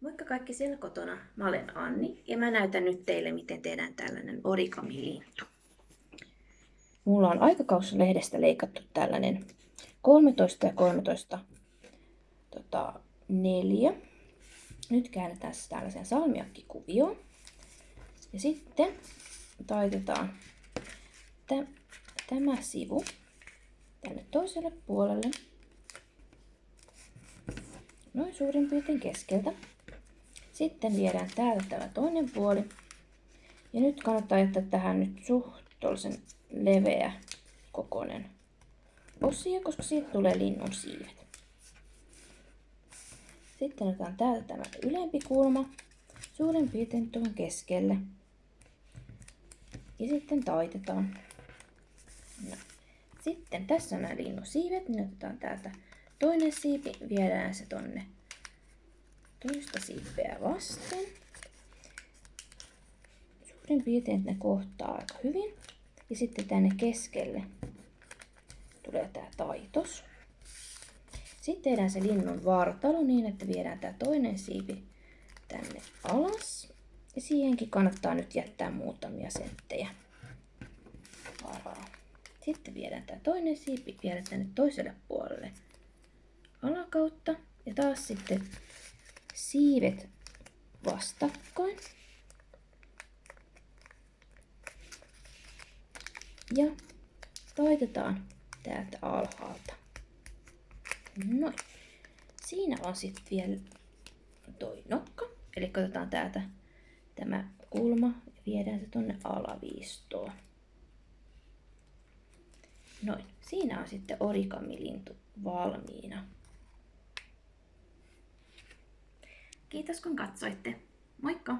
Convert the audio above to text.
Moikka kaikki siellä kotona. Mä olen Anni ja mä näytän nyt teille, miten tehdään tällainen origami-lintu. Mulla on aikakauslehdestä leikattu tällainen 13 ja 13 tota, neljä. Nyt käännetään se tällaiseen salmiakkikuvioon. Ja sitten taitetaan tämä sivu tänne toiselle puolelle. Noin suurin piirtein keskeltä. Sitten viedään täältä tämä toinen puoli. Ja nyt kannattaa jättää tähän nyt suhtolisen leveä kokoinen osio, koska siitä tulee linnun siivet. Sitten otetaan täältä tämä ylempi kulma suurin piirtein tuohon keskelle. Ja sitten taitetaan. No. Sitten tässä on nämä linnun siivet, niin otetaan täältä toinen siipi, viedään se tonne toista siipeä vasten. Suurin piirtein ne kohtaa aika hyvin. Ja sitten tänne keskelle tulee tää taitos. Sitten tehdään se linnun vartalo niin, että viedään tää toinen siipi tänne alas. Ja siihenkin kannattaa nyt jättää muutamia senttejä varaa. Sitten viedään tää toinen siipi vielä tänne toiselle puolelle alakautta. Ja taas sitten siivet vastakkain. Ja taitetaan täältä alhaalta. Noin. Siinä on sitten vielä toi nokka. Eli otetaan täältä tämä kulma ja viedään se tonne alaviistoon. Noin. Siinä on sitten origamilintu valmiina. Kiitos kun katsoitte. Moikka!